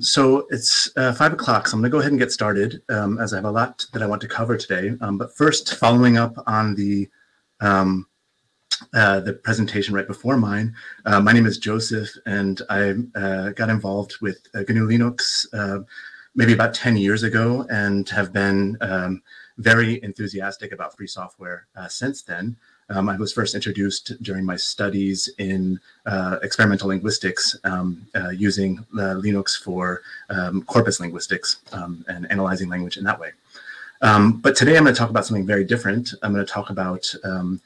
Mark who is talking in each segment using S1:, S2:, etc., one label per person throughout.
S1: So it's uh, five o'clock, so I'm going to go ahead and get started um, as I have a lot that I want to cover today. Um, but first, following up on the um, uh, the presentation right before mine, uh, my name is Joseph, and I uh, got involved with uh, GNU Linux uh, maybe about 10 years ago and have been um, very enthusiastic about free software since then. Um, I was first introduced during my studies in uh, experimental linguistics um, uh, using uh, Linux for um, corpus linguistics um, and analyzing language in that way. Um, but today I'm going to talk about something very different. I'm going to talk about um,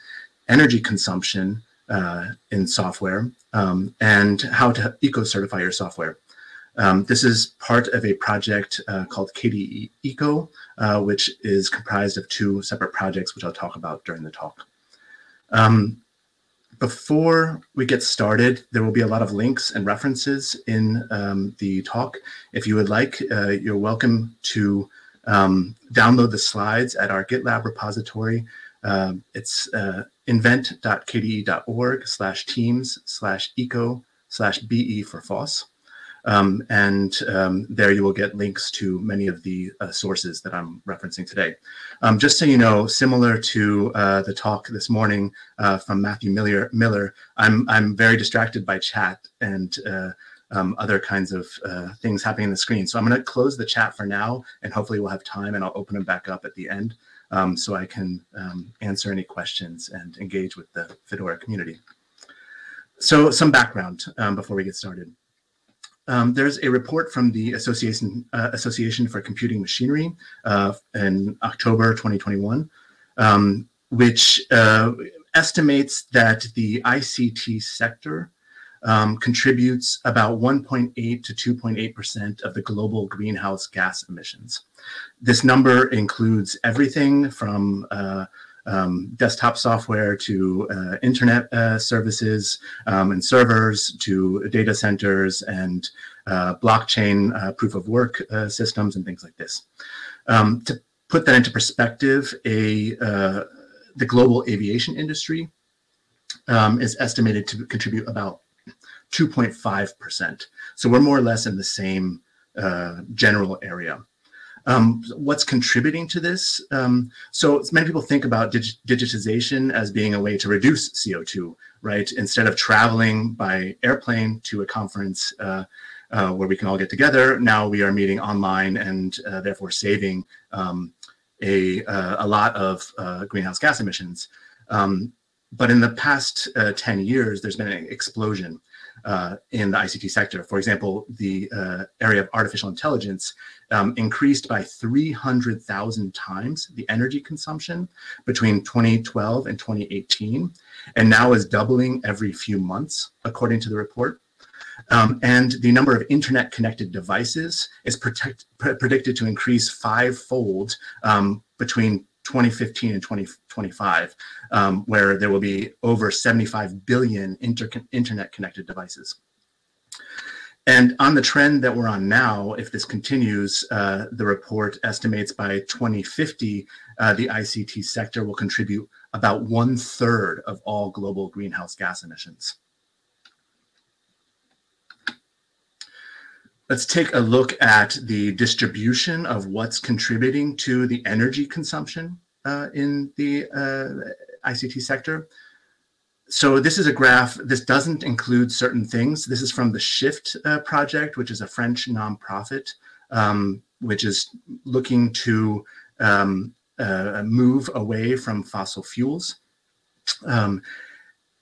S1: energy consumption uh, in software and how to eco-certify your software. Um, this is part of a project uh, called KDE Eco, uh, which is comprised of two separate projects, which I'll talk about during the talk. Um, before we get started, there will be a lot of links and references in um, the talk. If you would like, uh, you're welcome to um, download the slides at our GitLab repository. Uh, it's uh, invent.kde.org slash teams slash eco slash BE for FOSS. Um, and um, there you will get links to many of the uh, sources that I'm referencing today. Um, just so you know, similar to uh, the talk this morning uh, from Matthew Miller, Miller I'm, I'm very distracted by chat and uh, um, other kinds of uh, things happening on the screen. So I'm going to close the chat for now, and hopefully we'll have time, and I'll open them back up at the end um, so I can um, answer any questions and engage with the Fedora community. So some background before we get started. Um, there's a report from the Association, uh, Association for Computing Machinery uh, in October 2021, um, which uh, estimates that the ICT sector um, contributes about 1.8 to 2.8% of the global greenhouse gas emissions. This number includes everything from uh, um, desktop software to uh, internet uh, services um, and servers to data centers and uh, blockchain uh, proof of work uh, systems and things like this. Um, to put that into perspective, a uh, the global aviation industry um, is estimated to contribute about 2.5%. So we're more or less in the same general area. Um, what's contributing to this? Um, so many people think about dig digitization as being a way to reduce CO2, right? Instead of traveling by airplane to a conference uh, uh, where we can all get together, now we are meeting online and uh, therefore saving um, a, uh, a lot of uh, greenhouse gas emissions. Um, but in the past uh, 10 years, there's been an explosion uh, in the ICT sector. For example, the uh, area of artificial intelligence um, increased by 300,000 times the energy consumption between 2012 and 2018, and now is doubling every few months, according to the report. Um, and the number of internet connected devices is protect, predicted to increase fivefold um, between 2015 and 2025, um, where there will be over 75 billion inter internet connected devices. And on the trend that we're on now, if this continues, uh, the report estimates by 2050, uh, the ICT sector will contribute about one third of all global greenhouse gas emissions. Let's take a look at the distribution of what's contributing to the energy consumption uh, in the uh, ICT sector. So this is a graph, this doesn't include certain things. This is from the Shift uh, project, which is a French nonprofit, um, which is looking to um, uh, move away from fossil fuels. Um,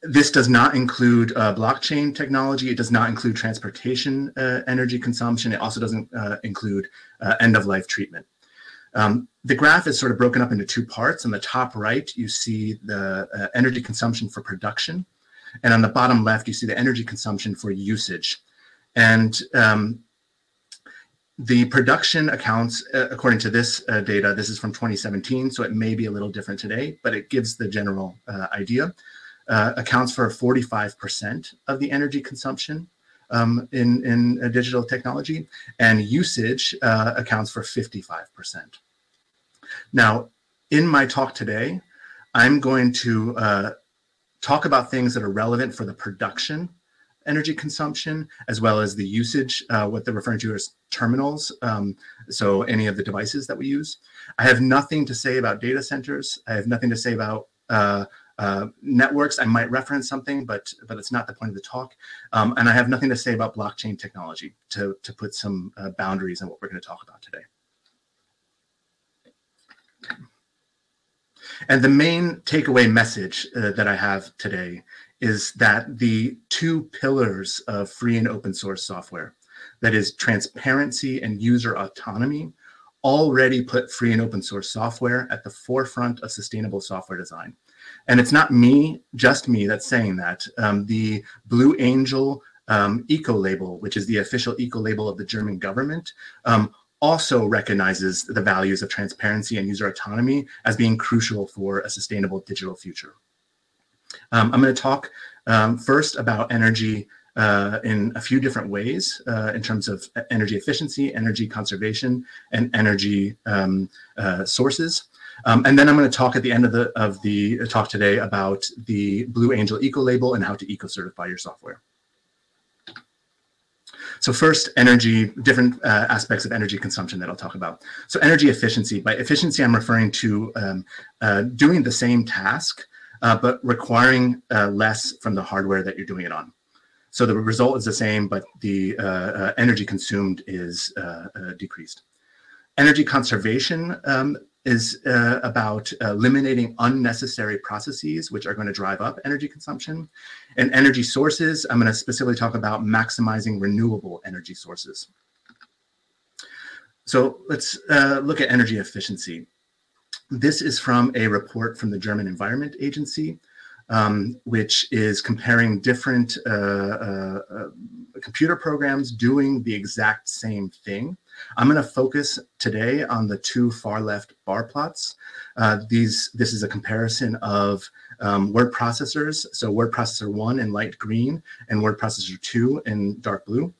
S1: this does not include uh, blockchain technology. It does not include transportation uh, energy consumption. It also doesn't uh, include uh, end-of-life treatment. Um, the graph is sort of broken up into two parts. On the top right, you see the uh, energy consumption for production. And on the bottom left, you see the energy consumption for usage. And um, the production accounts, uh, according to this data, this is from 2017, so it may be a little different today, but it gives the general idea uh, accounts for 45% of the energy consumption um, in, in digital technology, and usage uh, accounts for 55%. Now, in my talk today, I'm going to uh, talk about things that are relevant for the production energy consumption, as well as the usage, uh, what they're referring to as terminals, um, so any of the devices that we use. I have nothing to say about data centers. I have nothing to say about uh, uh, networks. I might reference something, but but it's not the point of the talk. Um, and I have nothing to say about blockchain technology to, to put some uh, boundaries on what we're going to talk about today. And the main takeaway message uh, that I have today is that the two pillars of free and open source software, that is transparency and user autonomy, already put free and open source software at the forefront of sustainable software design. And it's not me, just me, that's saying that. Um, the Blue Angel um, eco label, which is the official eco label of the German government, um, also recognizes the values of transparency and user autonomy as being crucial for a sustainable digital future. Um, I'm going to talk um, first about energy uh, in a few different ways uh, in terms of energy efficiency, energy conservation, and energy um, uh, sources. Um, and then I'm going to talk at the end of the of the talk today about the Blue Angel Eco Label and how to eco certify your software. So first, energy, different uh, aspects of energy consumption that I'll talk about. So energy efficiency. By efficiency, I'm referring to um, uh, doing the same task, uh, but requiring uh, less from the hardware that you're doing it on. So the result is the same, but the uh, uh, energy consumed is decreased. Energy conservation um, is uh, about eliminating unnecessary processes which are going to drive up energy consumption. And energy sources, I'm going to specifically talk about maximizing renewable energy sources. So let's uh, look at energy efficiency. This is from a report from the German Environment Agency, um, which is comparing different uh, uh, uh computer programs doing the exact same thing. I'm going to focus today on the two far left bar plots. Uh, these, this is a comparison of um, word processors. So word processor one in light green and word processor two in dark blue.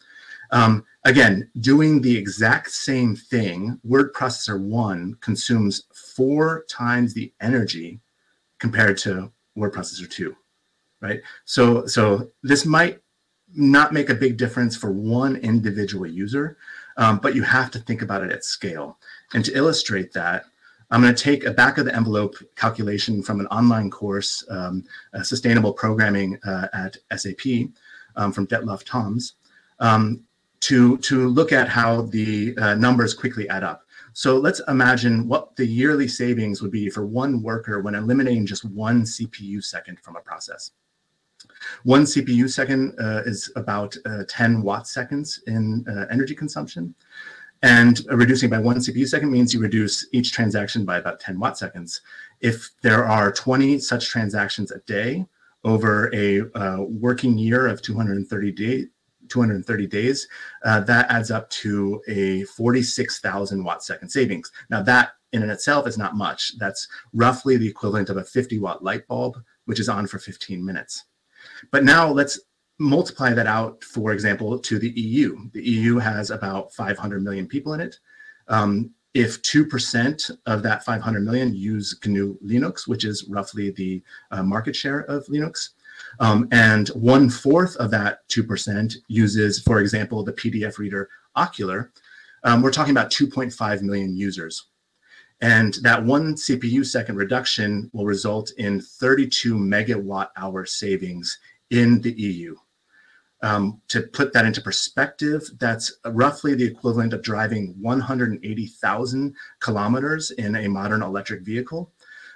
S1: Um, again, doing the exact same thing, word processor one consumes four times the energy compared to word processor two, right? So, so this might not make a big difference for one individual user, um, but you have to think about it at scale. And to illustrate that, I'm going to take a back of the envelope calculation from an online course, um, Sustainable Programming uh, at SAP um, from Detlef Thoms, um, to, to look at how the uh, numbers quickly add up. So let's imagine what the yearly savings would be for one worker when eliminating just one CPU second from a process. One CPU second uh, is about uh, 10 watt seconds in uh, energy consumption. And reducing by one CPU second means you reduce each transaction by about 10 watt seconds. If there are 20 such transactions a day over a uh, working year of 230 days, 230 days, uh, that adds up to a 46,000 watt second savings. Now that in and itself is not much. That's roughly the equivalent of a 50 watt light bulb, which is on for 15 minutes. But now let's multiply that out, for example, to the EU. The EU has about 500 million people in it. Um, if 2% of that 500 million use GNU Linux, which is roughly the uh, market share of Linux, um, and one fourth of that 2% uses, for example, the PDF reader Okular, um, we're talking about 2.5 million users. And that one CPU second reduction will result in 32 megawatt hour savings in the EU. Um, to put that into perspective, that's roughly the equivalent of driving 180,000 kilometers in a modern electric vehicle.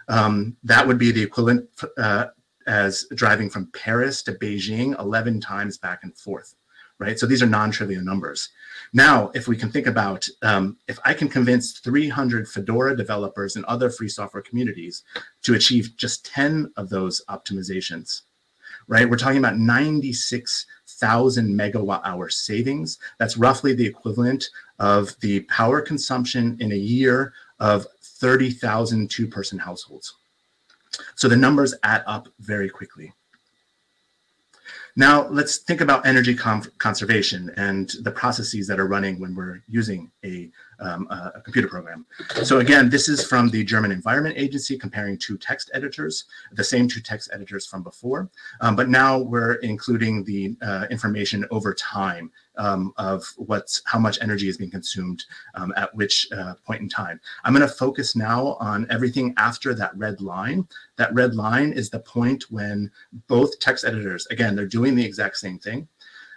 S1: Um, that would be the equivalent uh, as driving from Paris to Beijing 11 times back and forth, right? So these are non-trivial numbers. Now, if we can think about, um, if I can convince 300 Fedora developers and other free software communities to achieve just 10 of those optimizations, right? We're talking about 96,000 megawatt hour savings. That's roughly the equivalent of the power consumption in a year of 30,000 two-person households. So the numbers add up very quickly. Now let's think about energy conservation and the processes that are running when we're using a um, a computer program. So again, this is from the German Environment Agency comparing two text editors, the same two text editors from before, um, but now we're including the uh, information over time um, of what's how much energy is being consumed um, at which uh, point in time. I'm going to focus now on everything after that red line. That red line is the point when both text editors, again, they're doing the exact same thing,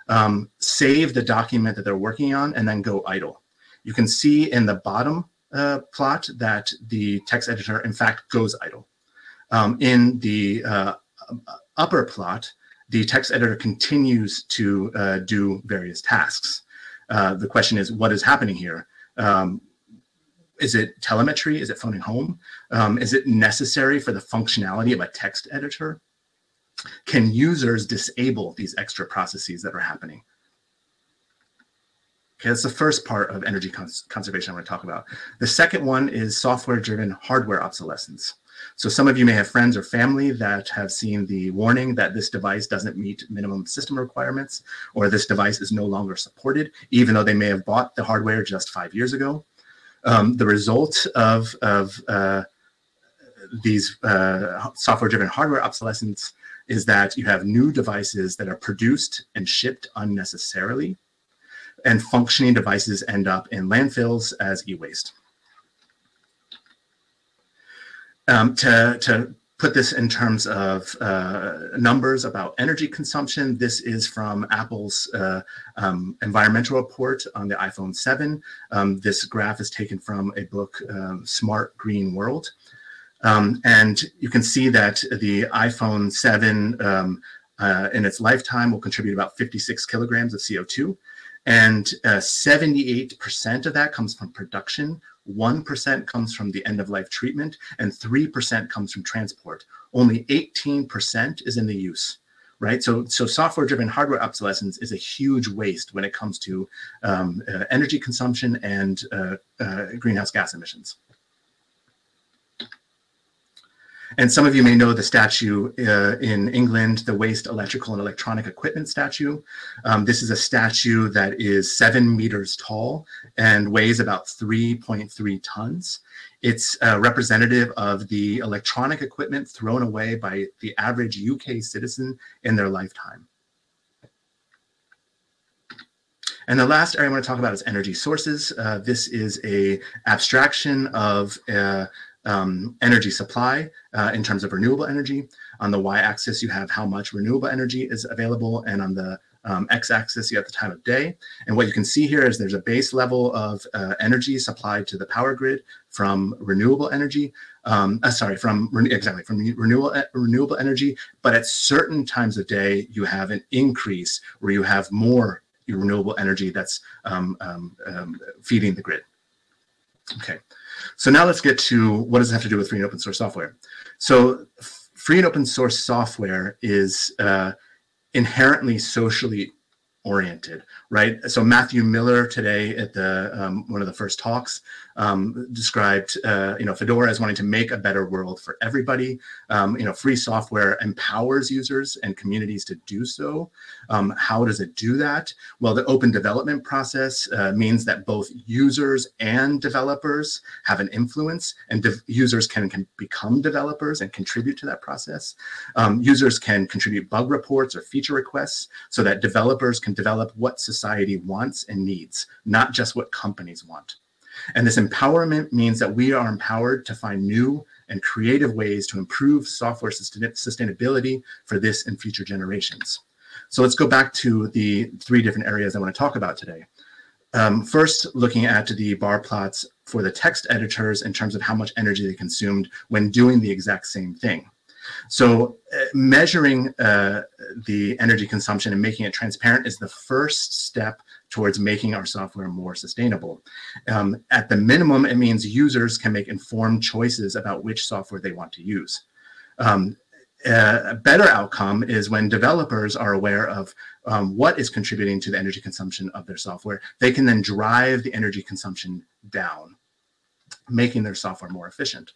S1: um, save the document that they're working on and then go idle. You can see in the bottom uh, plot that the text editor, in fact, goes idle. Um, in the uh, upper plot, the text editor continues to uh, do various tasks. Uh, the question is, what is happening here? Um, is it telemetry? Is it phoning home? Um, is it necessary for the functionality of a text editor? Can users disable these extra processes that are happening? Okay, that's the first part of energy cons conservation I'm going to talk about. The second one is software-driven hardware obsolescence. So some of you may have friends or family that have seen the warning that this device doesn't meet minimum system requirements, or this device is no longer supported, even though they may have bought the hardware just five years ago. Um, the result of, of uh, these uh, software-driven hardware obsolescence is that you have new devices that are produced and shipped unnecessarily, and functioning devices end up in landfills as e-waste. Um, to, to put this in terms of uh, numbers about energy consumption, this is from Apple's uh, um, environmental report on the iPhone 7. Um, this graph is taken from a book, um, Smart Green World. Um, and you can see that the iPhone 7 um, uh, in its lifetime will contribute about 56 kilograms of CO2. And 78% uh, of that comes from production, 1% comes from the end of life treatment, and 3% comes from transport. Only 18% is in the use right? So, so software-driven hardware obsolescence is a huge waste when it comes to um, uh, energy consumption and uh, uh, greenhouse gas emissions. And some of you may know the statue uh, in England, the Waste Electrical and Electronic Equipment statue. Um, this is a statue that is seven meters tall and weighs about 3.3 tons. It's uh, representative of the electronic equipment thrown away by the average UK citizen in their lifetime. And the last area I want to talk about is energy sources. Uh, this is a abstraction of uh, um, energy supply uh, in terms of renewable energy. On the y-axis, you have how much renewable energy is available, and on the um, x-axis, you have the time of day. And what you can see here is there's a base level of uh, energy supplied to the power grid from renewable energy. Um, uh, sorry, from exactly from renewable renewable energy. But at certain times of day, you have an increase where you have more renewable energy that's um, um, um feeding the grid. Okay. So now let's get to what does it have to do with free and open source software. So free and open source software is uh, inherently socially oriented, right? So Matthew Miller today at the um, one of the first talks um, described, uh, you know, Fedora as wanting to make a better world for everybody. Um, you know, free software empowers users and communities to do so. Um, how does it do that? Well, the open development process uh, means that both users and developers have an influence, and users can, can become developers and contribute to that process. Um, users can contribute bug reports or feature requests so that developers can develop what society wants and needs, not just what companies want. And this empowerment means that we are empowered to find new and creative ways to improve software sustainability for this and future generations. So let's go back to the three different areas I want to talk about today. Um, first, looking at the bar plots for the text editors in terms of how much energy they consumed when doing the exact same thing. So uh, measuring uh, the energy consumption and making it transparent is the first step towards making our software more sustainable. Um, at the minimum, it means users can make informed choices about which software they want to use. Um, a better outcome is when developers are aware of um, what is contributing to the energy consumption of their software, they can then drive the energy consumption down, making their software more efficient.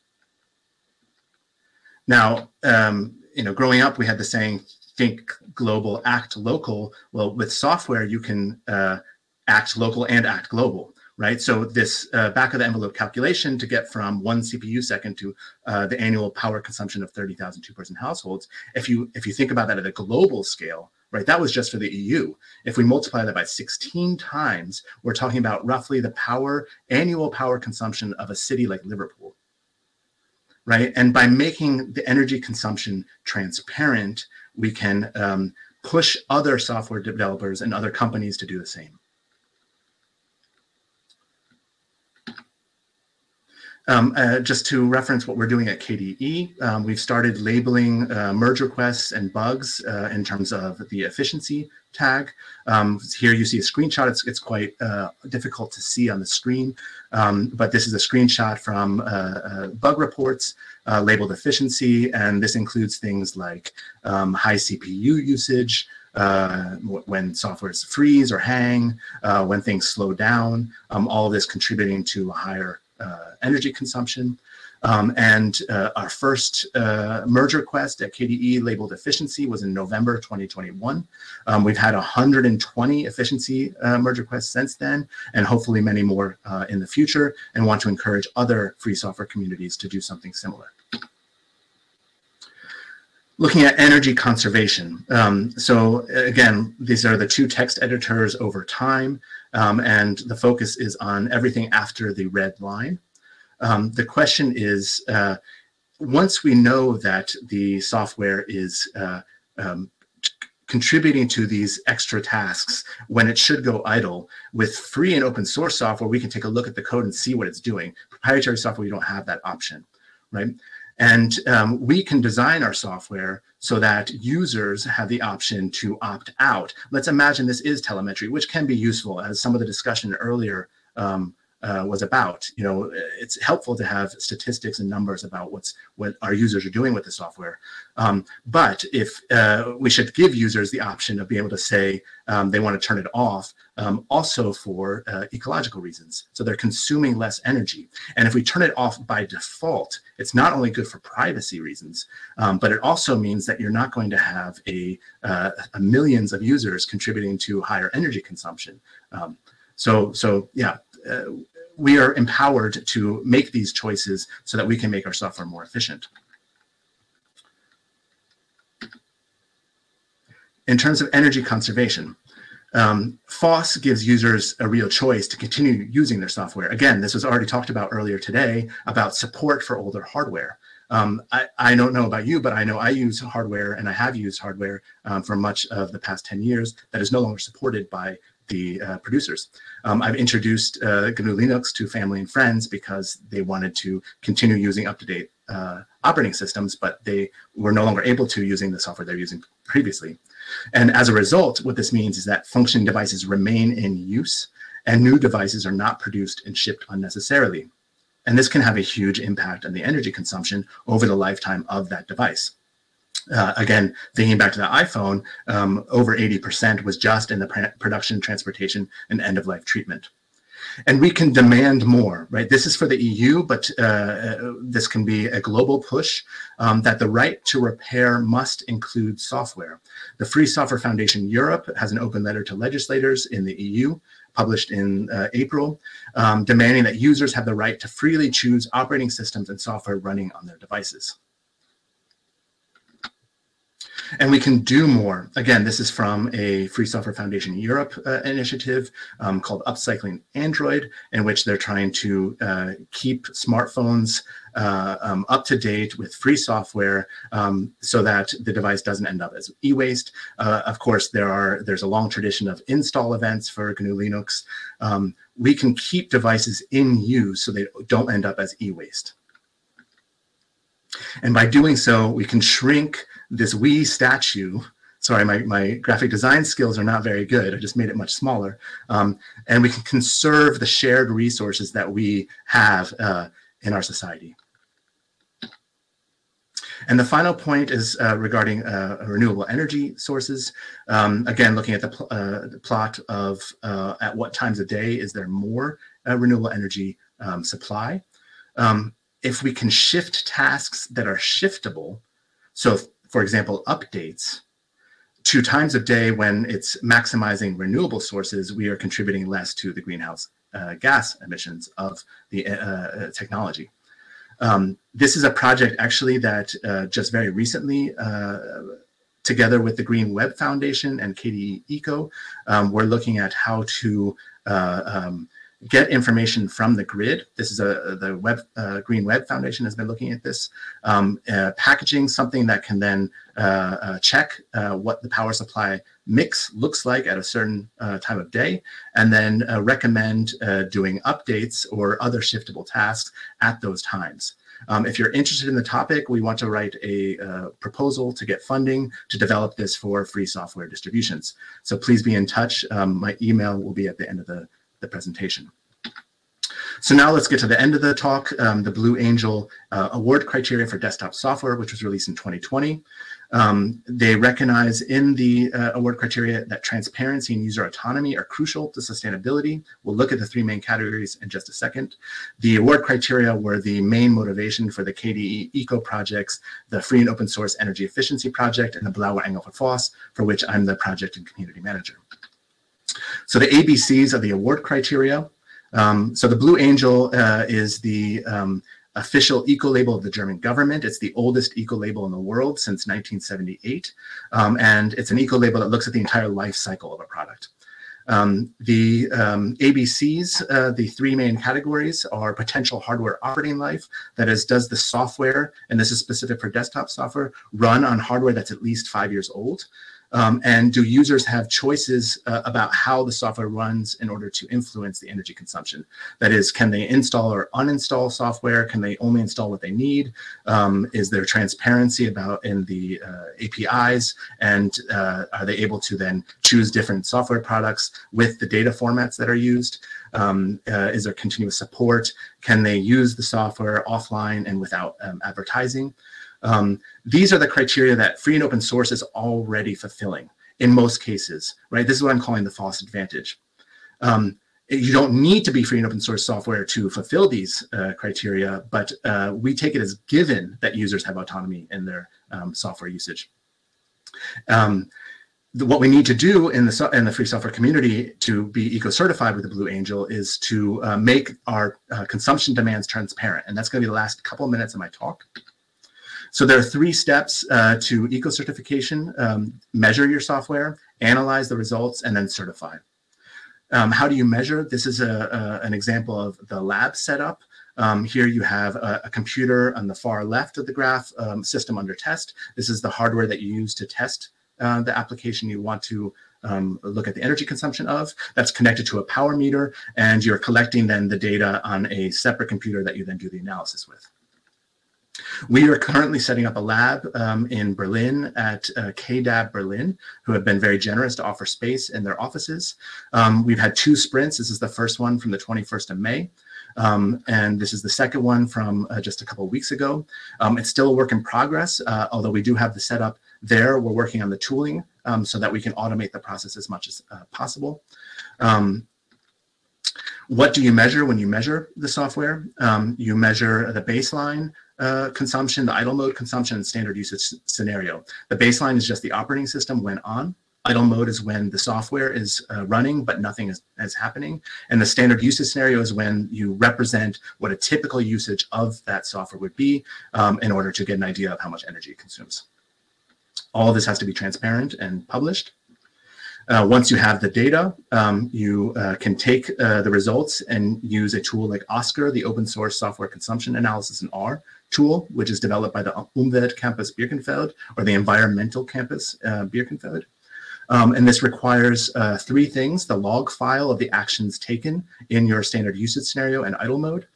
S1: Now, um, you know, growing up, we had the saying, think global, act local. Well, with software, you can uh, act local and act global right? So this uh, back of the envelope calculation to get from one CPU second to uh, the annual power consumption of 30,000 two-person households, if you if you think about that at a global scale, right, that was just for the EU. If we multiply that by 16 times, we're talking about roughly the power annual power consumption of a city like Liverpool, right? And by making the energy consumption transparent, we can um, push other software developers and other companies to do the same. Um, uh, just to reference what we're doing at KDE, um, we've started labeling uh, merge requests and bugs uh, in terms of the efficiency tag. Um, here you see a screenshot. It's, it's quite uh, difficult to see on the screen, um, but this is a screenshot from uh, uh, bug reports labeled efficiency, and this includes things like um, high CPU usage, uh, when softwares freeze or hang, uh, when things slow down, um, all of this contributing to a higher energy consumption. Um, and uh, our first uh, merge request at KDE labeled efficiency was in November 2021. Um, we've had 120 efficiency uh, merge requests since then, and hopefully many more uh, in the future, and want to encourage other free software communities to do something similar. Looking at energy conservation. Um, so again, these are the two text editors over time. Um, and the focus is on everything after the red line. Um, the question is, uh, once we know that the software is uh, um, contributing to these extra tasks when it should go idle, with free and open source software, we can take a look at the code and see what it's doing. Proprietary software, you don't have that option, right? And um, we can design our software so that users have the option to opt out. Let's imagine this is telemetry, which can be useful as some of the discussion earlier um, uh, was about. You know, it's helpful to have statistics and numbers about what's what our users are doing with the software. Um, but if uh, we should give users the option of being able to say um, they want to turn it off, um, also for uh, ecological reasons. So they're consuming less energy. And if we turn it off by default, it's not only good for privacy reasons, um, but it also means that you're not going to have a, uh, a millions of users contributing to higher energy consumption. Um, so, so yeah, uh, we are empowered to make these choices so that we can make our software more efficient. In terms of energy conservation, um, FOSS gives users a real choice to continue using their software. Again, this was already talked about earlier today about support for older hardware. Um, I, I, don't know about you, but I know I use hardware and I have used hardware um, for much of the past 10 years that is no longer supported by the uh, producers. Um, I've introduced uh, GNU Linux to family and friends because they wanted to continue using up-to-date uh, operating systems, but they were no longer able to using the software they're using previously. And as a result, what this means is that functioning devices remain in use and new devices are not produced and shipped unnecessarily. And this can have a huge impact on the energy consumption over the lifetime of that device. Uh, again, thinking back to the iPhone, um, over 80% was just in the production, transportation, and end-of-life treatment. And we can demand more, right? This is for the EU, but uh, uh, this can be a global push um, that the right to repair must include software. The Free Software Foundation Europe has an open letter to legislators in the EU published in uh, April, um, demanding that users have the right to freely choose operating systems and software running on their devices. And we can do more. Again, this is from a Free Software Foundation Europe uh, initiative um, called Upcycling Android, in which they're trying to uh, keep smartphones uh, um, up to date with free software um, so that the device doesn't end up as e-waste. Uh, of course, there are there's a long tradition of install events for GNU Linux. Um, we can keep devices in use so they don't end up as e-waste. And by doing so, we can shrink this WEEE statue sorry, my, my graphic design skills are not very good. I just made it much smaller. Um, and we can conserve the shared resources that we have uh, in our society. And the final point is uh, regarding uh, renewable energy sources. Um, again, looking at the, pl uh, the plot of uh, at what times of day is there more uh, renewable energy um, supply. Um, if we can shift tasks that are shiftable, so for example, updates, to times of day when it's maximizing renewable sources, we are contributing less to the greenhouse uh, gas emissions of the uh, technology. Um, this is a project actually that uh, just very recently, uh, together with the Green Web Foundation and KDE Eco, um, we're looking at how to uh, um, get information from the grid. This is a the Web uh, Green Web Foundation has been looking at this, um, uh, packaging something that can then uh, uh check uh, what the power supply mix looks like at a certain uh, time of day, and then recommend doing updates or other shiftable tasks at those times. Um, if you're interested in the topic, we want to write a uh, proposal to get funding to develop this for free software distributions. So please be in touch. Um, my email will be at the end of the the presentation. So now let's get to the end of the talk, um, the Blue Angel uh, award criteria for desktop software, which was released in 2020. Um, they recognize in the uh, award criteria that transparency and user autonomy are crucial to sustainability. We'll look at the three main categories in just a second. The award criteria were the main motivation for the KDE Eco projects, the free and open source energy efficiency project, and the Blauer Engel for FOSS, for which I'm the project and community manager. So the ABCs are the award criteria. Um, so the Blue Angel uh, is the um, official eco label of the German government. It's the oldest eco label in the world since 1978. Um, and it's an eco label that looks at the entire life cycle of a product. Um, the um, ABCs, uh, the three main categories are potential hardware operating life. That is, does the software, and this is specific for desktop software, run on hardware that's at least five years old? Um, and do users have choices uh, about how the software runs in order to influence the energy consumption? That is, can they install or uninstall software? Can they only install what they need? Um, is there transparency about in the uh, APIs? And uh, are they able to then choose different software products with the data formats that are used? Um, uh, is there continuous support? Can they use the software offline and without um, advertising? Um, these are the criteria that free and open source is already fulfilling in most cases, right? This is what I'm calling the FOSS advantage. Um, you don't need to be free and open source software to fulfill these uh, criteria, but uh, we take it as given that users have autonomy in their um, software usage. Um, the, what we need to do in the, in the free software community to be eco-certified with the Blue Angel is to uh, make our uh, consumption demands transparent. And that's gonna be the last couple of minutes of my talk. So there are three steps uh, to eco-certification. Um, measure your software, analyze the results, and then certify. Um, how do you measure? This is a, a, an example of the lab setup. Um, here you have a, a, computer on the far left of the graph, um, system under test. This is the hardware that you use to test uh, the application you want to um, look at the energy consumption of. That's connected to a power meter, and you're collecting then the data on a separate computer that you then do the analysis with. We are currently setting up a lab um, in Berlin at uh, KDAB Berlin, who have been very generous to offer space in their offices. Um, we've had two sprints. This is the first one from the 21st of May. Um, and this is the second one from uh, just a couple weeks ago. Um, it's still a work in progress, uh, although we do have the setup there. We're working on the tooling um, so that we can automate the process as much as uh, possible. Um, what do you measure when you measure the software? Um, you measure the baseline uh, consumption, the idle mode consumption, and standard usage scenario. The baseline is just the operating system when on. Idle mode is when the software is uh, running, but nothing is, is happening. And the standard usage scenario is when you represent what a typical usage of that software would be um, in order to get an idea of how much energy it consumes. All this has to be transparent and published. Uh, once you have the data, um, you uh, can take uh, the results and use a tool like OSCAR, the open source software consumption analysis in R tool, which is developed by the Umwelt Campus Birkenfeld or the Environmental Campus uh, Birkenfeld. Um, and this requires uh, three things, the log file of the actions taken in your standard usage scenario and idle mode,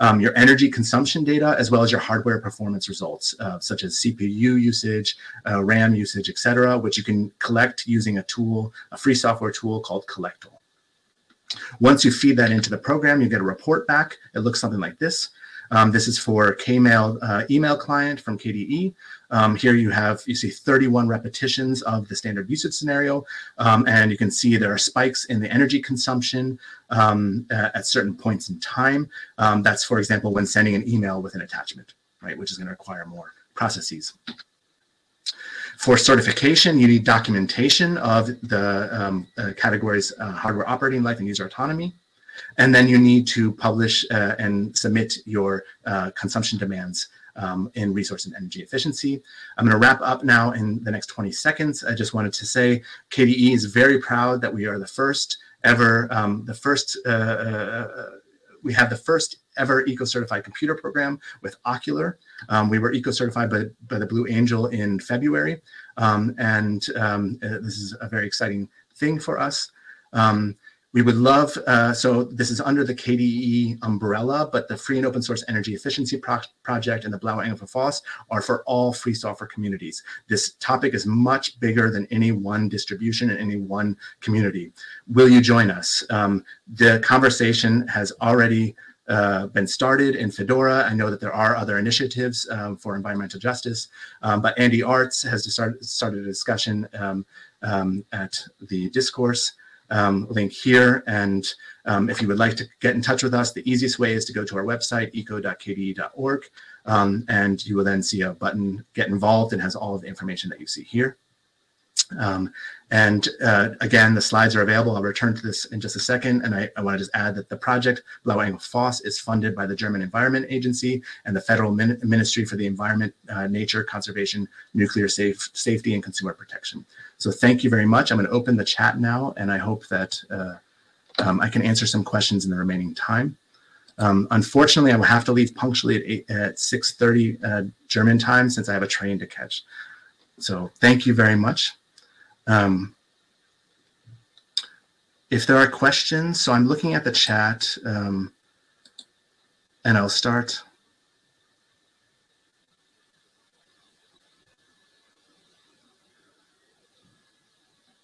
S1: um, your energy consumption data, as well as your hardware performance results, uh, such as CPU usage, uh, RAM usage, etc., which you can collect using a tool, a free software tool called Collectl. Once you feed that into the program, you get a report back. It looks something like this. Um, this is for Kmail uh, email client from KDE. Um, here you have, you see 31 repetitions of the standard usage scenario, um, and you can see there are spikes in the energy consumption um, at certain points in time. Um, that's, for example, when sending an email with an attachment, right, which is going to require more processes. For certification, you need documentation of the um, uh, categories uh, hardware operating life and user autonomy. And then you need to publish uh, and submit your uh, consumption demands um, in resource and energy efficiency. I'm going to wrap up now in the next 20 seconds. I just wanted to say KDE is very proud that we are the first ever, um, the first, uh, uh, we have the first ever eco-certified computer program with Okular. Um, we were eco-certified by, by the Blue Angel in February, um, and um, uh, this is a very exciting thing for us. We would love, uh, so this is under the KDE umbrella, but the free and open source energy efficiency pro project and the Blauer Engel FOSS are for all free software communities. This topic is much bigger than any one distribution and any one community. Will you join us? Um, the conversation has already uh, been started in Fedora. I know that there are other initiatives um, for environmental justice, um, but Andy Arts has start, started a discussion um, um at the discourse um, link here. And um, if you would like to get in touch with us, the easiest way is to go to our website, eco.kde.org, um, and you will then see a button, get involved, and has all of the information that you see here. Um, and uh, again, the slides are available. I'll return to this in just a second. And I, I want to just add that the project Blauer Engel FOSS is funded by the German Environment Agency and the Federal Min Ministry for the Environment, uh, Nature, Conservation, Nuclear Safe, Safety, and Consumer Protection. So thank you very much. I'm going to open the chat now, and I hope that uh, um, I can answer some questions in the remaining time. Um, unfortunately, I will have to leave punctually at, at 6.30 uh, German time since I have a train to catch. So thank you very much. Um, if there are questions, so I'm looking at the chat um, and I'll start.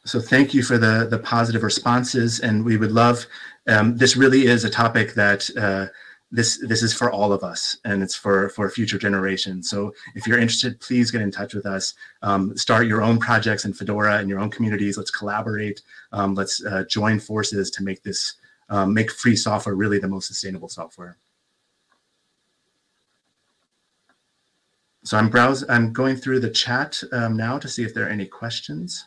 S1: So thank you for the, the positive responses and we would love, um, this really is a topic that uh, this this is for all of us and it's for for future generations. So if you're interested please get in touch with us. Um, start your own projects in fedora and your own communities. Let's collaborate. Um, let's uh, join forces to make this um, make free software really the most sustainable software. So i'm browse i'm going through the chat um, now to see if there are any questions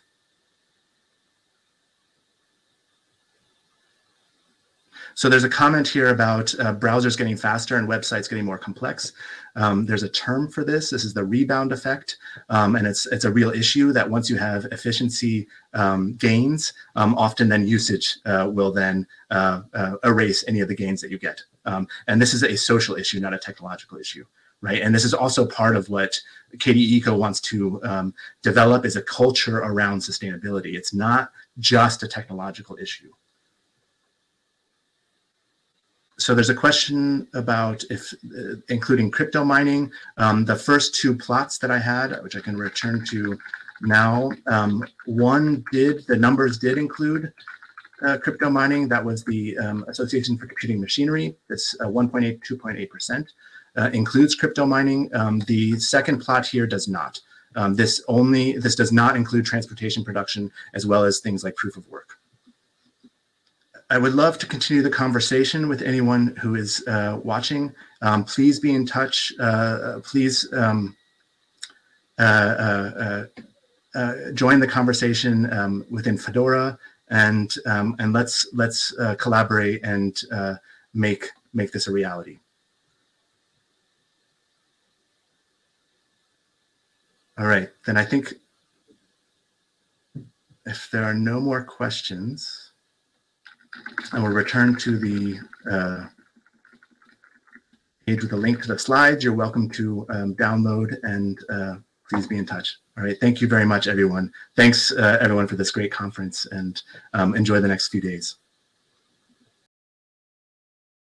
S1: So there's a comment here about uh, browsers getting faster and websites getting more complex. Um, there's a term for this. This is the rebound effect. Um, and it's, it's a real issue that once you have efficiency um, gains, um, often then usage uh, will then uh, uh, erase any of the gains that you get. Um, and this is a social issue, not a technological issue. Right. And this is also part of what KDE Eco wants to um, develop is a culture around sustainability. It's not just a technological issue so there's a question about if uh, including crypto mining. Um, the first two plots that I had, which I can return to now, um, one did, the numbers did include uh, crypto mining. That was the um, Association for Computing Machinery. This uh, 1.8, 2.8% uh, includes crypto mining. Um, the second plot here does not. Um, this only, this does not include transportation production as well as things like proof of work. I would love to continue the conversation with anyone who is uh, watching. Um, please be in touch. Uh, please um, uh, uh, uh, join the conversation um, within Fedora, and um, and let's let's collaborate and make make this a reality. All right, then I think if there are no more questions. I will return to the uh, page with a link to the slides. You're welcome to um, download and uh, please be in touch. All right, thank you very much, everyone. Thanks, uh, everyone, for this great conference and um, enjoy the next few days.